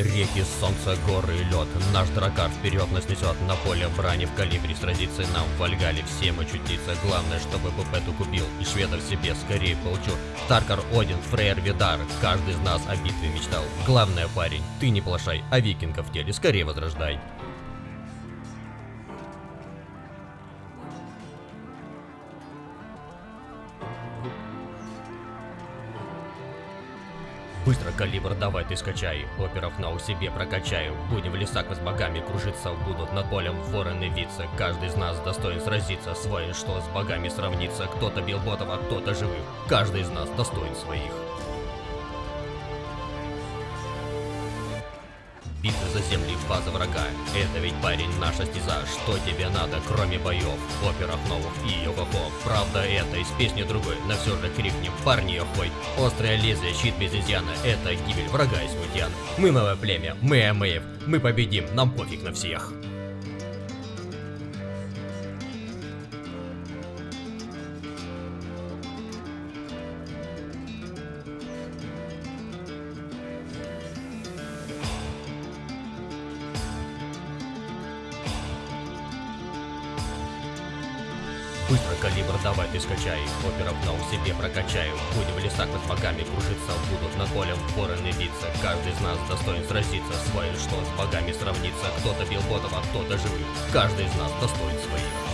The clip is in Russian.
Реки, солнце, горы и лед. Наш дракар вперед нас несет На поле брани в калибре Сразиться нам в Вальгале Всем очутиться Главное, чтобы Пупету купил. И шведов себе скорее получу. Таркар, Один, Фрейр, Видар Каждый из нас о битве мечтал. Главное, парень, ты не плашай А викингов в теле скорее возрождай Быстро калибр давай ты скачай, оперов на у себе прокачаю. Будем в лесах с богами кружиться, будут над полем вороны виться. Каждый из нас достоин сразиться, свой что с богами сравнится. Кто-то бил ботов, а кто-то живых. Каждый из нас достоин своих. Битва за земли, база врага. Это ведь, парень, наша стеза. Что тебе надо, кроме боев, оперов новых и йо-хо-хо? Правда, это из песни другой, но все же крикнем, парни, охой. Острое лезвие, щит без изъяна, это гибель врага из смутьян. Мы новое племя, мы Амеев, мы победим, нам пофиг на всех. Быстро калибр давай ты скачай, оперов на у себе прокачаю. Будем в лесах под богами кружиться, будут над полем вороны биться. Каждый из нас достоин сразиться, свой что с богами сравниться. Кто-то бил ботов, а кто-то живых. Каждый из нас достоин своих.